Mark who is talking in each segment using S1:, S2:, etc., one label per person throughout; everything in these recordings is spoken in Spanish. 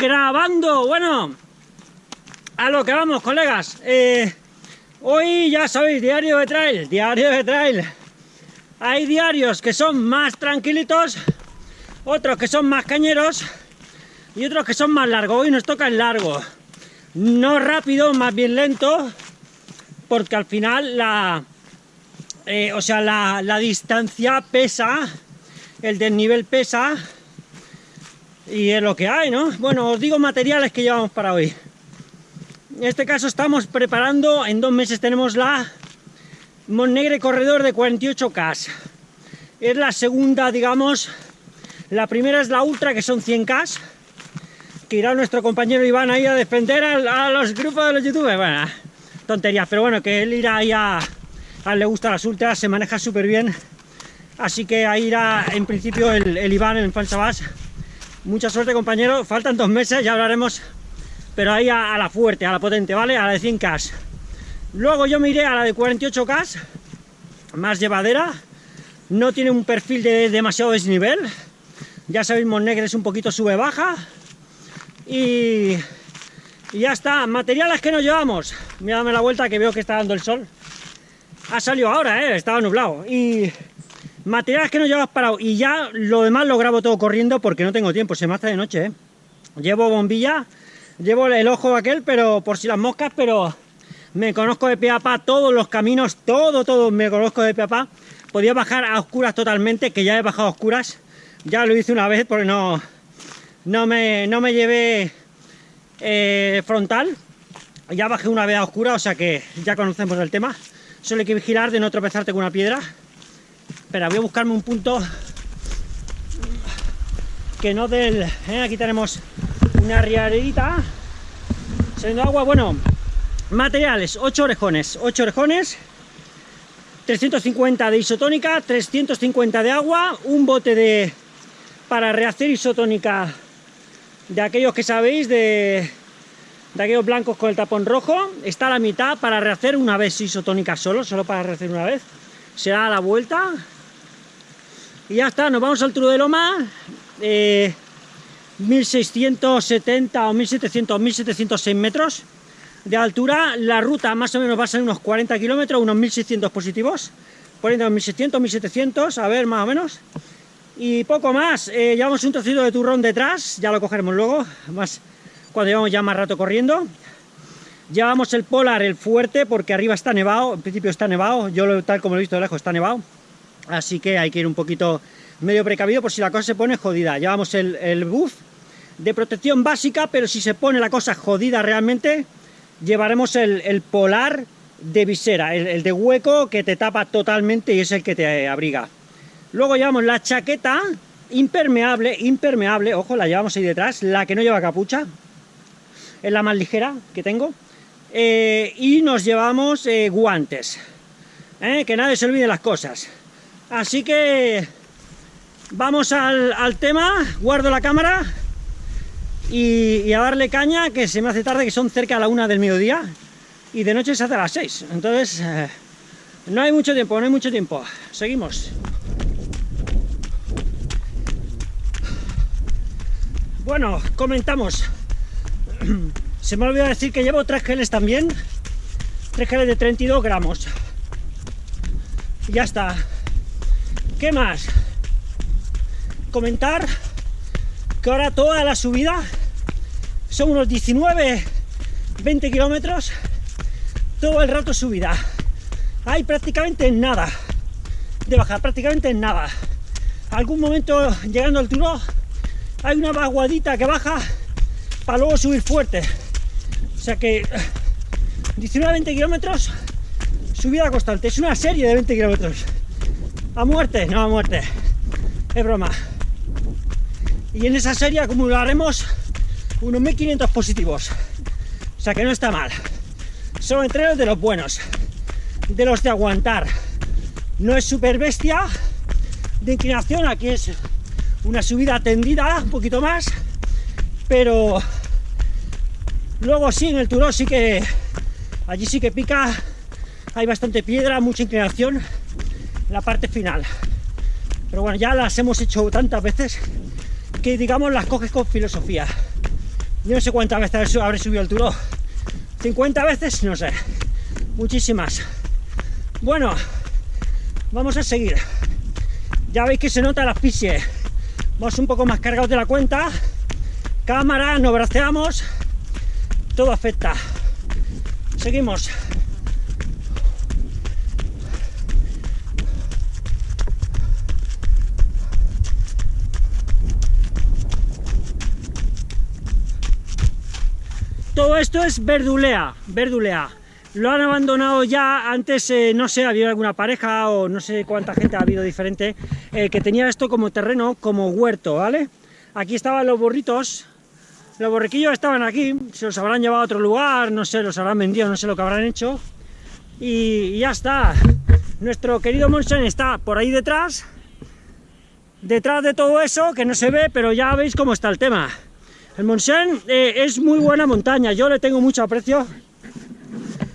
S1: grabando. Bueno, a lo que vamos, colegas. Eh, hoy ya sabéis, diario de trail, diario de trail. Hay diarios que son más tranquilitos, otros que son más cañeros y otros que son más largos. Hoy nos toca el largo. No rápido, más bien lento, porque al final la, eh, o sea, la, la distancia pesa, el desnivel pesa y es lo que hay, ¿no? Bueno, os digo materiales que llevamos para hoy. En este caso estamos preparando, en dos meses tenemos la Montnegre Corredor de 48K. Es la segunda, digamos, la primera es la Ultra, que son 100K, que irá nuestro compañero Iván ahí a defender a, los grupos de los youtubers. Bueno, tonterías, pero bueno, que él irá ahí a... Le gustan las ultras, se maneja súper bien. Así que ahí irá en principio el, el Iván en Fansabas Mucha suerte, compañero. Faltan dos meses, ya hablaremos. Pero ahí a, la fuerte, a la potente, ¿vale? A la de 100K. Luego yo me iré a la de 48K, más llevadera. No tiene un perfil de demasiado desnivel. Ya sabéis, Monegre es un poquito sube-baja. Y, y, ya está. Materiales que nos llevamos. Mírame la vuelta que veo que está dando el sol. Ha salido ahora, ¿eh? Estaba nublado. Y Materiales que no llevas parado y ya lo demás lo grabo todo corriendo porque no tengo tiempo, se me hace de noche, ¿eh? Llevo bombilla, llevo el ojo aquel, pero por si las moscas, pero me conozco de pie a pa todos los caminos, todo, todo me conozco de pie a pa. Podía bajar a oscuras totalmente, que ya he bajado a oscuras, ya lo hice una vez porque no, no, me, no me llevé eh, frontal, ya bajé una vez a oscura, o sea que ya conocemos el tema. Solo hay que vigilar de no tropezarte con una piedra Espera, voy a buscarme un punto que no del... ¿eh? Aquí tenemos una riarerita saliendo agua, bueno, materiales, 8 orejones, 8 orejones, 350 de isotónica, 350 de agua, un bote de para rehacer isotónica de aquellos que sabéis, de, de aquellos blancos con el tapón rojo, está a la mitad para rehacer una vez isotónica solo, solo para rehacer una vez, se da la vuelta, y ya está, nos vamos al Turo de Loma, 1670 o 1700 1706 metros de altura, la ruta más o menos va a ser unos 40 kilómetros, unos 1600 positivos, poniendo 1600, 1700, a ver, más o menos, y poco más, eh, llevamos un trocito de turrón detrás, ya lo cogeremos luego, más cuando llevamos ya más rato corriendo, llevamos el polar, el fuerte, porque arriba está nevado, en principio está nevado, yo tal como lo he visto de lejos está nevado, así que hay que ir un poquito medio precavido por si la cosa se pone jodida. Llevamos el buff de protección básica, pero si se pone la cosa jodida realmente, llevaremos el, polar de visera, el, de hueco que te tapa totalmente y es el que te abriga. Luego llevamos la chaqueta impermeable, impermeable, ojo, la llevamos ahí detrás, la que no lleva capucha, es la más ligera que tengo, eh, y nos llevamos eh, guantes, eh, que nadie se olvide las cosas. Así que vamos al, tema, guardo la cámara y, a darle caña, que se me hace tarde, que son cerca de la una del mediodía, y de noche se hace a las seis. Entonces, no hay mucho tiempo, no hay mucho tiempo. Seguimos. Bueno, comentamos. Se me ha olvidado decir que llevo tres geles también. Tres geles de 32 gramos. Ya está. ¿Qué más? Comentar que ahora toda la subida son unos 19, 20 kilómetros, todo el rato subida. Hay prácticamente nada de bajar, prácticamente nada. Algún momento llegando al turo hay una vaguadita que baja para luego subir fuerte. O sea que 19, 20 kilómetros, subida constante. Es una serie de 20 kilómetros. A muerte, no a muerte. Es broma. Y en esa serie acumularemos unos 1500 positivos. O sea que no está mal. Son entrenos de los buenos. De los de aguantar. No es super bestia de inclinación. Aquí es una subida tendida, un poquito más. Pero luego sí, en el Turó sí que... Allí sí que pica. Hay bastante piedra, mucha inclinación la parte final. Pero bueno, ya las hemos hecho tantas veces que digamos las coges con filosofía. Yo no sé cuántas veces habré subido el Turó. 50 veces, no sé. Muchísimas. Bueno, vamos a seguir. Ya veis que se nota la asfixia. Vamos un poco más cargados de la cuenta. Cámara, nos braceamos. Todo afecta. Seguimos. Todo esto es verdulea, verdulea. Lo han abandonado ya, antes eh, no sé, había alguna pareja o no sé cuánta gente ha habido diferente, eh, que tenía esto como terreno, como huerto, ¿vale? Aquí estaban los burritos, los borriquillos estaban aquí, se los habrán llevado a otro lugar, no sé, los habrán vendido, no sé lo que habrán hecho, y, ya está. Nuestro querido Monsen está por ahí detrás, detrás de todo eso, que no se ve, pero ya veis cómo está el tema. El Monsen eh, es muy buena montaña, yo le tengo mucho aprecio.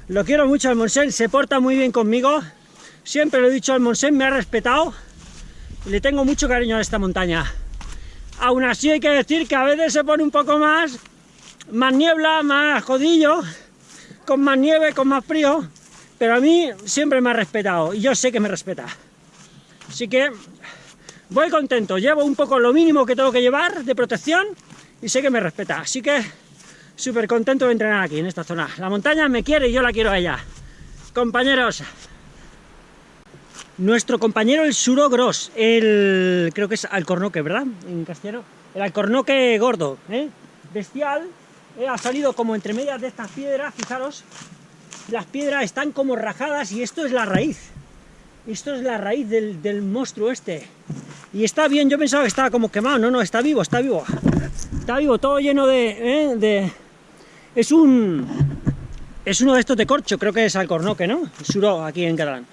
S1: Lo quiero mucho el Monsen, se porta muy bien conmigo. Siempre lo he dicho, el Monsen me ha respetado. Le tengo mucho cariño a esta montaña. Aún así hay que decir que a veces se pone un poco más, más niebla, más jodillo, con más nieve, con más frío. Pero a mí siempre me ha respetado y yo sé que me respeta. Así que voy contento, llevo un poco lo mínimo que tengo que llevar de protección y sé que me respeta, así que súper contento de entrenar aquí, en esta zona. La montaña me quiere y yo la quiero a ella. Compañeros, nuestro compañero el Suro Gross, el creo que es alcornoque, ¿verdad? En castellano. El alcornoque gordo, ¿eh? Bestial, eh, ha salido como entre medias de estas piedras, fijaros, las piedras están como rajadas y esto es la raíz. Esto es la raíz del, del monstruo este. Y está bien, yo pensaba que estaba como quemado, no, no, está vivo, está vivo. Está vivo, todo lleno de... ¿eh? de... Es un... Es uno de estos de corcho, creo que es alcornoque, ¿no? Suro, aquí en catalán.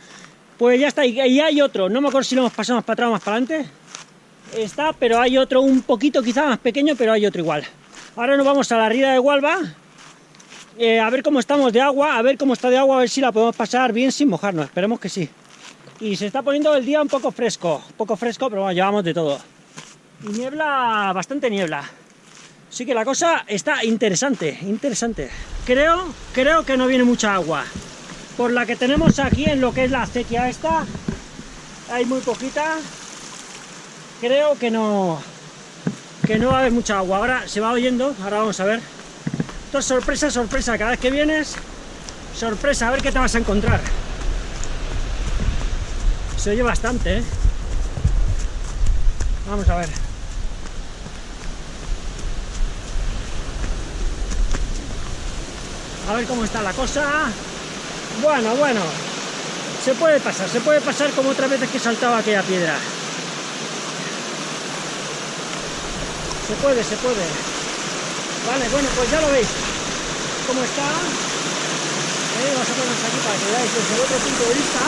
S1: Pues ya está, y hay otro, no me acuerdo si lo hemos pasado más para atrás o más para adelante. Está, pero hay otro un poquito quizá más pequeño, pero hay otro igual. Ahora nos vamos a la ría de Hualba, eh, a ver cómo estamos de agua, a ver cómo está de agua, a ver si la podemos pasar bien sin mojarnos, esperemos que sí. Y se está poniendo el día un poco fresco, un poco fresco, pero bueno, llevamos de todo. Y niebla, bastante niebla. Así que la cosa está interesante, interesante. Creo, creo que no viene mucha agua. Por la que tenemos aquí en lo que es la acequia esta, hay muy poquita. Creo que no, que no va a haber mucha agua. Ahora se va oyendo, ahora vamos a ver. Esto es sorpresa, sorpresa. Cada vez que vienes, sorpresa, a ver qué te vas a encontrar. Se oye bastante, ¿eh? Vamos a ver. A ver cómo está la cosa. Bueno, bueno. Se puede pasar, se puede pasar como otras veces que saltaba aquella piedra. Se puede, se puede. Vale, bueno, pues ya lo veis. ¿Cómo está? Eh, a ponernos aquí para que veáis desde otro punto de vista.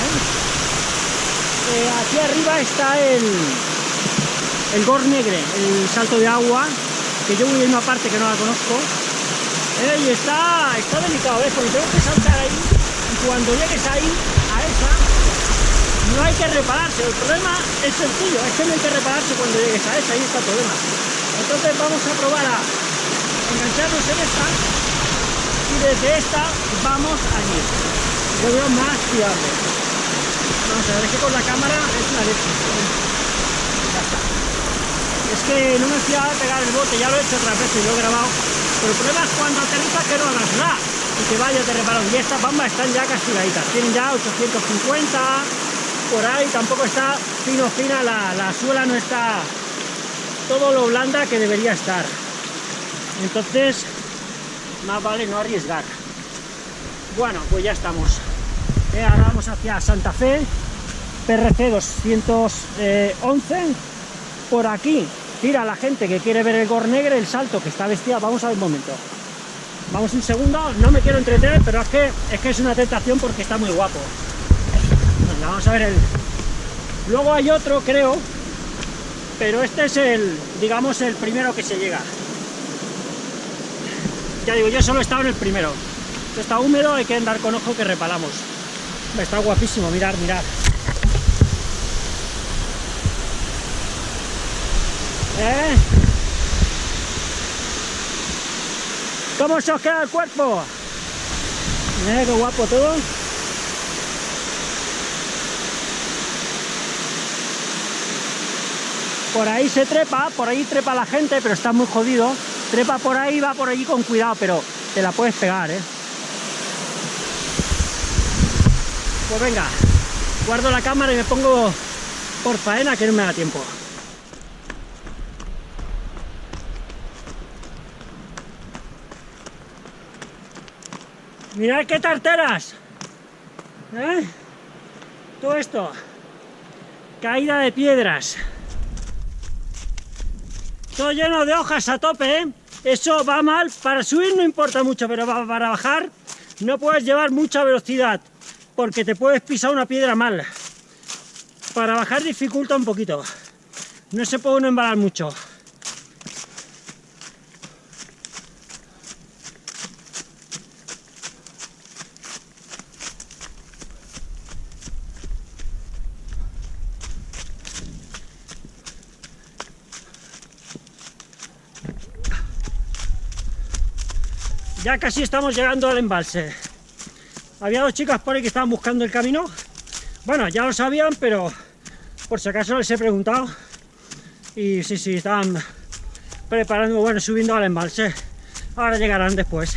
S1: ¿Eh? Eh, aquí arriba está el, el Gornegre, el salto de agua, que yo voy en una parte que no la conozco, eh, y está, está delicado, ¿ves? Porque tengo que saltar ahí y cuando llegues ahí, a esa, no hay que repararse. El problema es sencillo, es que no hay que repararse cuando llegues a esa, ahí está el problema. Entonces vamos a probar a engancharnos en esta y desde esta vamos allí. Yo veo más fiable. Vamos a ver, es que con la cámara es una leche. Ya. Es que no me fiaba de pegar el bote, ya lo he hecho otras veces y lo he grabado el problema es cuando aterrizas que no hagas nada y que vayas de reparar. Y estas bambas están ya castigaditas, tienen ya 850, por ahí tampoco está fino fina, la, la suela no está todo lo blanda que debería estar. Entonces, más vale no arriesgar. Bueno, pues ya estamos. Eh, ahora vamos hacia Santa Fe, PRC 211, por aquí tira la gente que quiere ver el Gornegre, el salto que está vestida. Vamos a ver un momento. Vamos un segundo, no me quiero entretener, pero es que es, que es una tentación porque está muy guapo. vamos a ver el... Luego hay otro, creo, pero este es el, digamos, el primero que se llega. Ya digo, yo solo he estado en el primero. está húmedo, hay que andar con ojo que repalamos. Está guapísimo, mirar, mirar. ¿Eh? ¿Cómo se os queda el cuerpo? Mira qué guapo todo. Por ahí se trepa, por ahí trepa la gente, pero está muy jodido. Trepa por ahí, va por allí con cuidado, pero te la puedes pegar, ¿eh? Pues venga, guardo la cámara y me pongo por faena que no me da tiempo. Mirad qué tarteras. ¿Eh? Todo esto. Caída de piedras. Todo lleno de hojas a tope, ¿eh? Eso va mal. Para subir no importa mucho, pero para bajar no puedes llevar mucha velocidad porque te puedes pisar una piedra mal. Para bajar dificulta un poquito. No se puede embalar mucho. Ya casi estamos llegando al embalse. Había dos chicas por ahí que estaban buscando el camino. Bueno, ya lo sabían, pero por si acaso les he preguntado. Y sí, sí, estaban preparando, bueno, subiendo al embalse. Ahora llegarán después.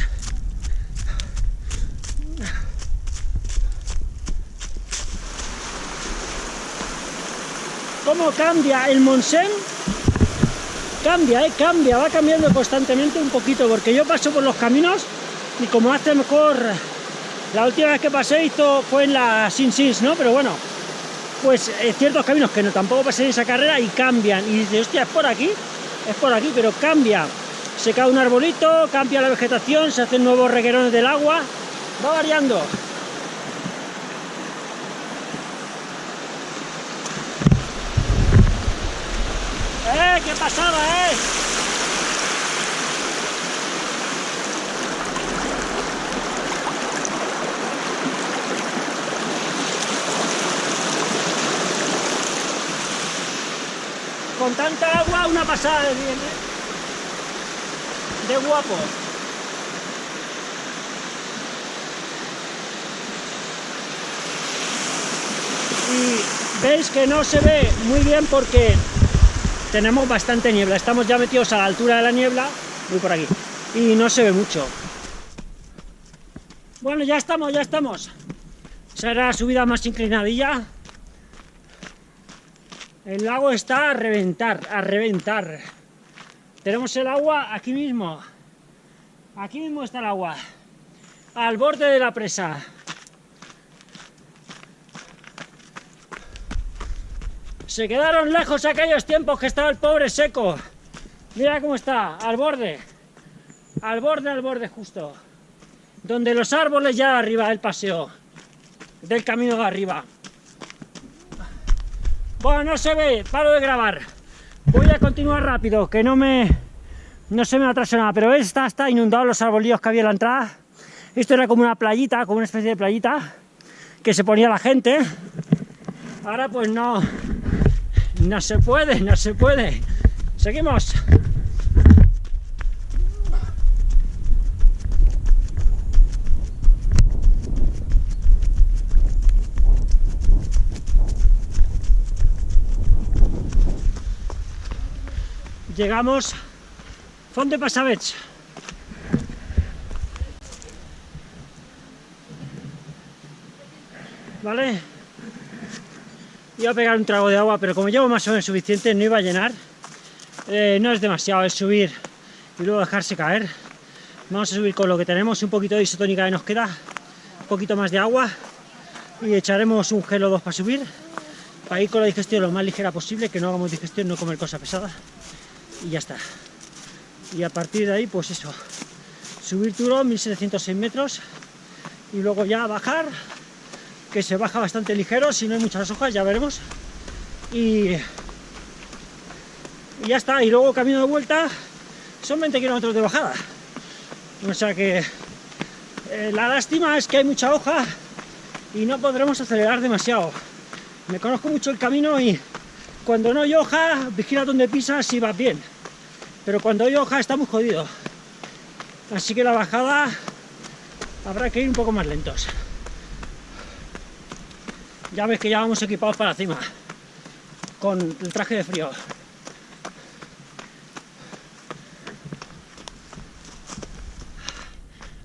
S1: ¿Cómo cambia el Monsen cambia, ¿eh? cambia, va cambiando constantemente un poquito, porque yo paso por los caminos y como hace mejor, la última vez que pasé esto fue en la Sin Sins, ¿no? Pero bueno, pues eh, ciertos caminos que no tampoco pasé en esa carrera y cambian, y dices, hostia, es por aquí, es por aquí, pero cambia, se cae un arbolito, cambia la vegetación, se hacen nuevos reguerones del agua, va variando. ¡Eh, qué pasada, eh! Con tanta agua, una pasada de bien, ¿eh? De guapo. Y veis que no se ve muy bien porque tenemos bastante niebla, estamos ya metidos a la altura de la niebla, voy por aquí, y no se ve mucho. Bueno, ya estamos, ya estamos. Será la subida más inclinadilla. El lago está a reventar, a reventar. Tenemos el agua aquí mismo. Aquí mismo está el agua. Al borde de la presa. Se quedaron lejos aquellos tiempos que estaba el pobre seco. Mira cómo está, al borde. Al borde, al borde justo. Donde los árboles ya arriba del paseo. Del camino de arriba. Bueno, no se ve, paro de grabar. Voy a continuar rápido, que no me... No se me atrasa nada, pero esta está inundado los arbolillos que había en la entrada. Esto era como una playita, como una especie de playita, que se ponía la gente. Ahora pues no, no se puede, no se puede. Seguimos. Llegamos Font de Passavets. ¿Vale? Iba a pegar un trago de agua, pero como llevo más o menos suficiente, no iba a llenar. Eh, no es demasiado, es subir y luego dejarse caer. Vamos a subir con lo que tenemos, un poquito de isotónica que nos queda, un poquito más de agua y echaremos un gel o dos para subir, para ir con la digestión lo más ligera posible, que no hagamos digestión, no comer cosas pesadas y ya está. Y a partir de ahí, pues eso, subir turón, 1706 metros y luego ya bajar que se baja bastante ligero, si no hay muchas hojas, ya veremos. Y, ya está, y luego camino de vuelta son 20 kilómetros de bajada. O sea que eh, la lástima es que hay mucha hoja y no podremos acelerar demasiado. Me conozco mucho el camino y cuando no hay hoja, vigila donde pisas y vas bien. Pero cuando hay hoja está muy jodido. Así que la bajada habrá que ir un poco más lentos. Ya ves que ya vamos equipados para cima, con el traje de frío.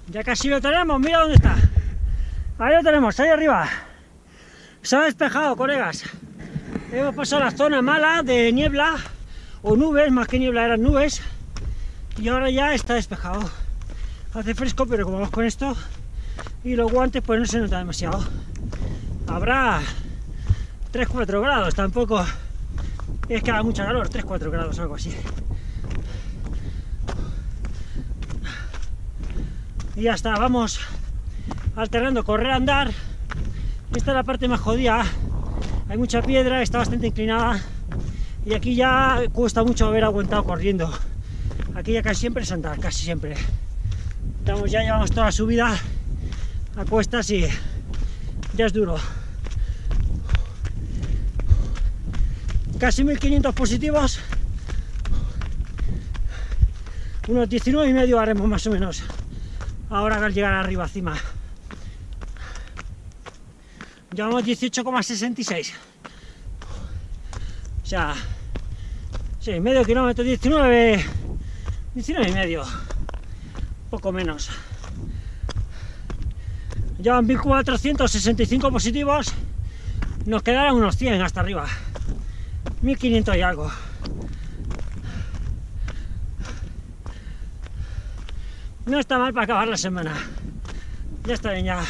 S1: Ya casi lo tenemos, mira dónde está. Ahí lo tenemos, ahí arriba. Se ha despejado, colegas. Hemos pasado la zona mala de niebla, o nubes, más que niebla eran nubes, y ahora ya está despejado. Hace fresco, pero como vamos con esto, y los guantes pues no se nota demasiado. Habrá 3-4 grados, tampoco es que haga mucha calor, 3-4 grados, algo así. Y ya está, vamos alternando correr, andar. Esta es la parte más jodida, hay mucha piedra, está bastante inclinada y aquí ya cuesta mucho haber aguantado corriendo. Aquí ya casi siempre es andar, casi siempre. Estamos, ya llevamos toda la subida a cuestas y ya es duro. Casi 1500 positivos. Unos 19 y medio haremos más o menos. Ahora al llegar arriba, encima. Llevamos 18,66. O sea, sí, medio kilómetro, 19, 19 y medio. Poco menos. Llevan 1465 positivos. Nos quedarán unos 100 hasta arriba. 1500 y algo. No está mal para acabar la semana. Ya está bien, ya.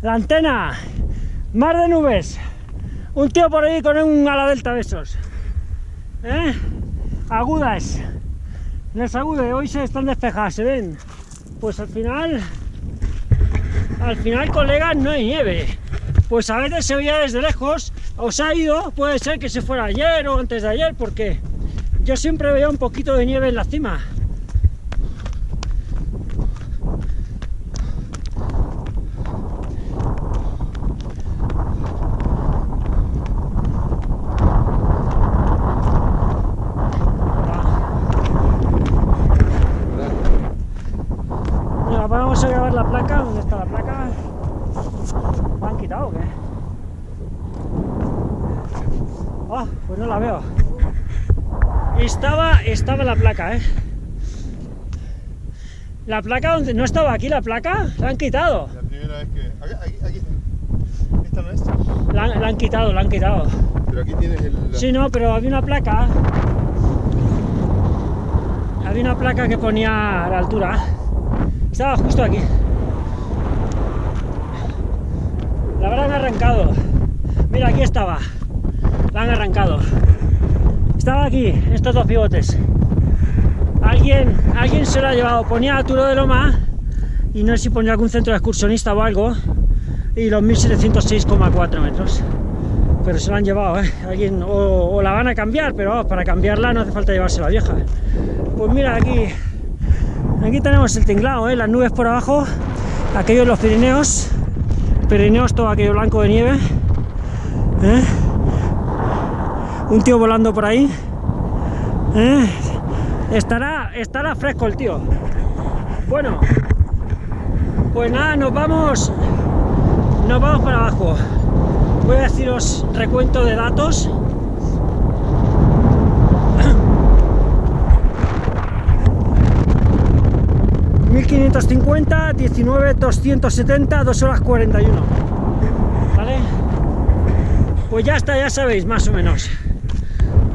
S1: La antena, mar de nubes. Un tío por ahí con un ala delta de esos. ¿Eh? Agudas. Las agudas hoy se están despejadas, ¿se ven? Pues al final al final, colegas, no hay nieve. Pues a veces se veía desde lejos, os ha ido, puede ser que se fuera ayer o antes de ayer, porque yo siempre veía un poquito de nieve en la cima. vamos a grabar la placa. ¿Dónde está la placa? ¿La han quitado o qué? Ah, pues no la veo. Estaba, estaba la placa, ¿eh? La placa donde no estaba aquí la placa, la han quitado.
S2: La primera vez que. Aquí, aquí, ¿Esta no es?
S1: La, la, han quitado, la han quitado.
S2: Pero aquí tienes el.
S1: Sí, no, pero había una placa. Había una placa que ponía a la altura. Estaba justo aquí. La habrán arrancado. Mira, aquí estaba. La han arrancado. Estaba aquí, estos dos pivotes. Alguien, alguien se lo ha llevado. Ponía a Turo de Loma y no sé si ponía algún centro de excursionista o algo. Y los 1706,4 metros. Pero se lo han llevado, ¿eh? Alguien, o, la van a cambiar, pero para cambiarla no hace falta llevarse la vieja. Pues mira, aquí Aquí tenemos el tinglado, ¿eh? las nubes por abajo, aquellos los Pirineos, Pirineos todo aquello blanco de nieve, ¿eh? un tío volando por ahí, ¿eh? Estará, estará fresco el tío. Bueno, pues nada, nos vamos, nos vamos para abajo. Voy a deciros recuento de datos. 1550, 19, 270, 2 horas 41. ¿Vale? Pues ya está, ya sabéis, más o menos.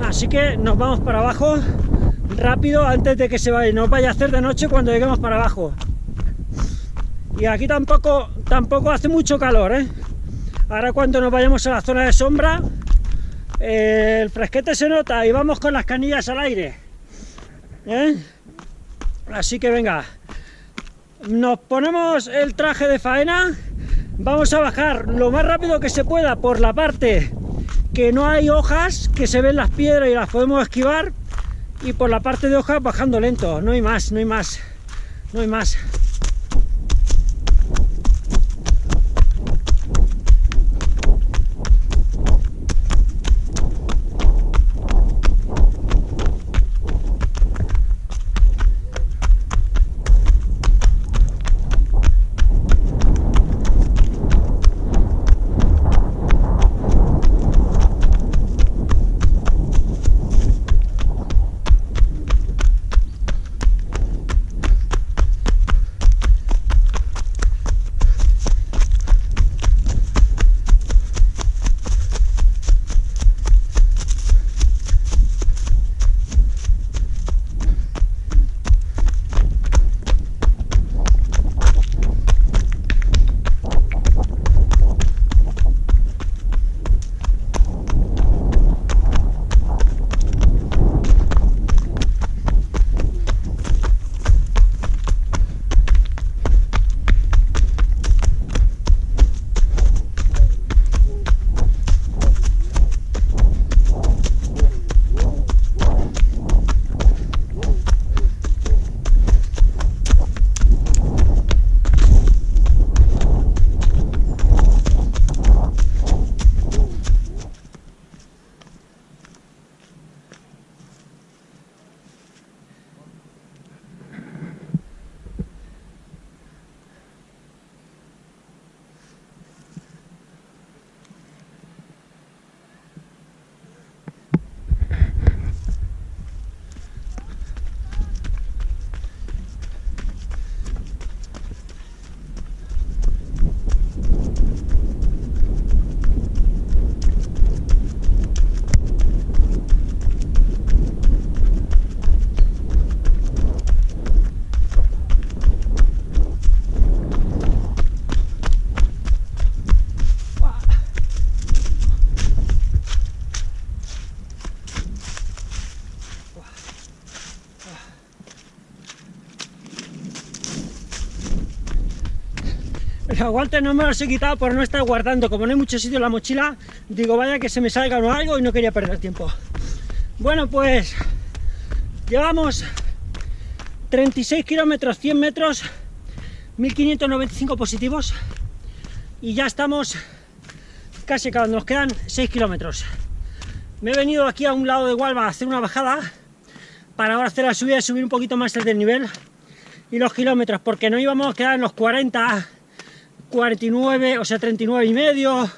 S1: Así que nos vamos para abajo rápido antes de que se vaya, nos vaya a hacer de noche cuando lleguemos para abajo. Y aquí tampoco, tampoco hace mucho calor, ¿eh? Ahora cuando nos vayamos a la zona de sombra, eh, el fresquete se nota y vamos con las canillas al aire. ¿eh? Así que venga, nos ponemos el traje de faena, vamos a bajar lo más rápido que se pueda por la parte que no hay hojas, que se ven las piedras y las podemos esquivar, y por la parte de hojas bajando lento, no hay más, no hay más, no hay más. Los guantes no me los he quitado por no estar guardando. Como no hay mucho sitio en la mochila, digo, vaya que se me salga o algo y no quería perder tiempo. Bueno, pues llevamos 36 kilómetros, 100 metros, 1595 positivos y ya estamos casi acabando, nos quedan 6 kilómetros. Me he venido aquí a un lado de Hualba a hacer una bajada para ahora hacer la subida y subir un poquito más el desnivel y los kilómetros, porque no íbamos a quedar en los 40, 49, o sea 39 y medio,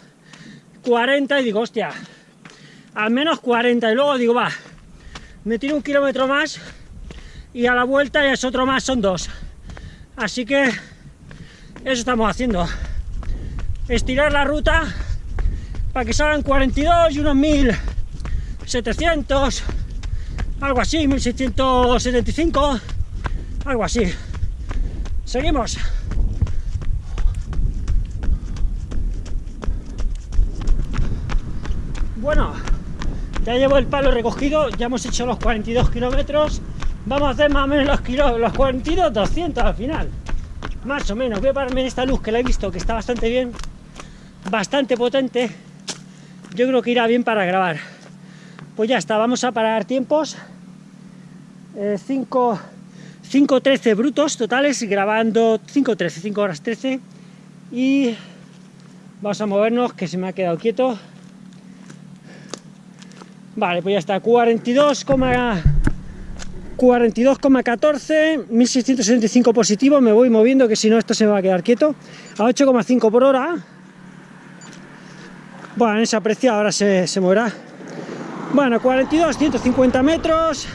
S1: 40 y digo, hostia, al menos 40 y luego digo, va, me tiro un kilómetro más y a la vuelta es otro más, son dos. Así que eso estamos haciendo. Estirar la ruta para que salgan 42 y unos 1700, algo así, 1675, algo así. Seguimos. Bueno, ya llevo el palo recogido, ya hemos hecho los 42 kilómetros. Vamos a hacer más o menos los, kilo, los 42, 200 al final. Más o menos. Voy a pararme en esta luz que la he visto, que está bastante bien. Bastante potente. Yo creo que irá bien para grabar. Pues ya está, vamos a parar tiempos. 5... Eh, 5.13 brutos totales, grabando 5.13, 5 horas 13. Y vamos a movernos, que se me ha quedado quieto. Vale, pues ya está, 42,14, 1675 positivo, me voy moviendo, que si no esto se me va a quedar quieto, a 8,5 por hora. Bueno, en esa precio ahora se, se moverá. Bueno, 42, 150 metros,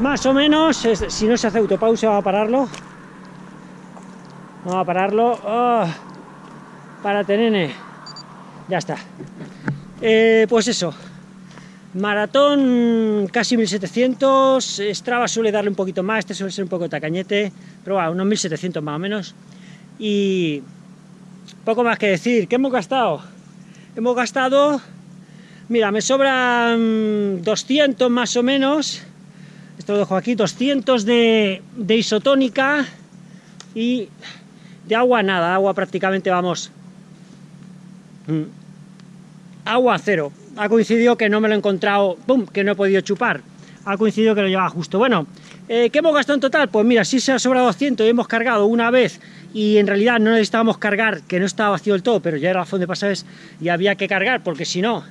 S1: más o menos, si no se hace autopausa va a pararlo. Vamos a pararlo. Oh, para tenene. Ya está. Eh, pues eso, Maratón casi 1700, Strava suele darle un poquito más, este suele ser un poco tacañete, pero bueno, unos 1700 más o menos. Y poco más que decir, ¿qué hemos gastado? Hemos gastado, mira, me sobran 200 más o menos, esto lo dejo aquí, 200 de, de isotónica y de agua nada, agua prácticamente vamos, mm, agua cero, ha coincidido que no me lo he encontrado, que no he podido chupar. Ha coincidido que lo llevaba justo. Bueno, eh, ¿qué hemos gastado en total? Pues mira, si se ha sobrado 200 y hemos cargado una vez y en realidad no necesitábamos cargar, que no estaba vacío del todo, pero ya era la fondo de pasajes y había que cargar, porque si no,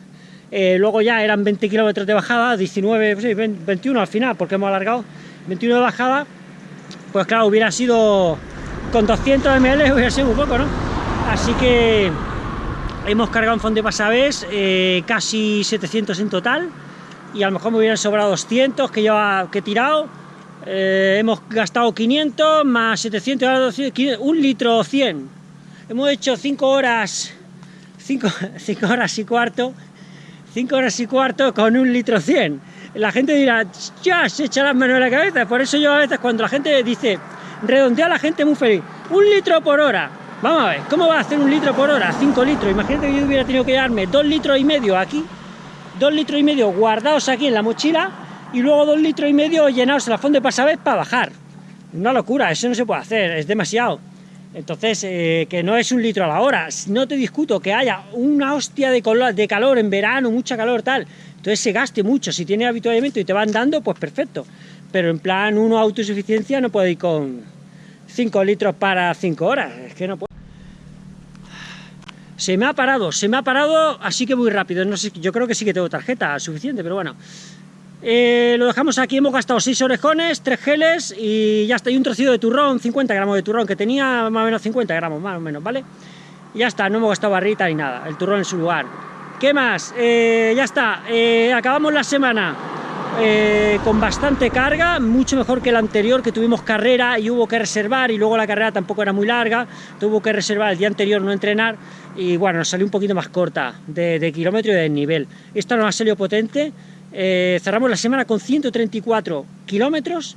S1: eh, luego ya eran 20 kilómetros de bajada, 19, sí, 21 al final, porque hemos alargado, 21 de bajada, pues claro, hubiera sido, con 200 ml hubiera sido un poco, ¿no? Así que hemos cargado en fondo de pasavés eh, casi 700 en total y a lo mejor me hubieran sobrado 200 que yo que he tirado. Eh, hemos gastado 500 más 700 un litro 100 hemos hecho 5 horas 5, 5 horas y cuarto 5 horas y cuarto con un litro 100 la gente dirá ya se echa las manos en la cabeza por eso yo a veces cuando la gente dice redondea la gente muy feliz un litro por hora Vamos a ver, ¿cómo va a hacer un litro por hora? 5 litros. Imagínate que yo hubiera tenido que llevarme 2 litros y medio aquí, 2 litros y medio guardados aquí en la mochila y luego 2 litros y medio llenados en la fonda de pasavés para bajar. Una locura, eso no se puede hacer, es demasiado. Entonces, eh, que no es un litro a la hora. No te discuto que haya una hostia de, de calor en verano, mucha calor, tal. Entonces se gaste mucho. Si tiene habituamiento y te van dando, pues perfecto. Pero en plan, uno autosuficiencia no puede ir con 5 litros para 5 horas. Es que no puede. Se me ha parado, se me ha parado, así que muy rápido. No sé, yo creo que sí que tengo tarjeta suficiente, pero bueno. Eh, lo dejamos aquí, hemos gastado 6 orejones, 3 geles y ya está. Y un trocito de turrón, 50 gramos de turrón, que tenía más o menos 50 gramos, más o menos, ¿vale? Y ya está, no hemos gastado barrita ni nada, el turrón en su lugar. ¿Qué más? Eh, ya está, eh, acabamos la semana eh, con bastante carga, mucho mejor que el anterior, que tuvimos carrera y hubo que reservar, y luego la carrera tampoco era muy larga, tuvo que reservar el día anterior, no entrenar, y bueno, nos salió un poquito más corta de, kilómetro y de nivel. Esta nos ha salido potente, eh, cerramos la semana con 134 kilómetros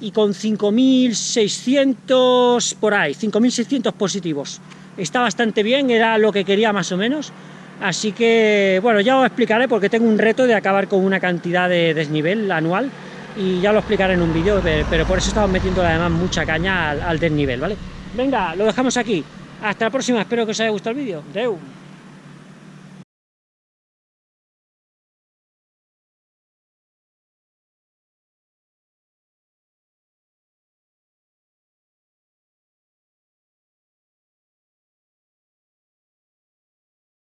S1: y con 5.600 por ahí, 5.600 positivos. Está bastante bien, era lo que quería más o menos, Así que, bueno, ya os explicaré porque tengo un reto de acabar con una cantidad de desnivel anual y ya lo explicaré en un vídeo, pero por eso estamos metiendo además mucha caña al, desnivel, ¿vale? Venga, lo dejamos aquí. Hasta la próxima, espero que os haya gustado el vídeo. Deu.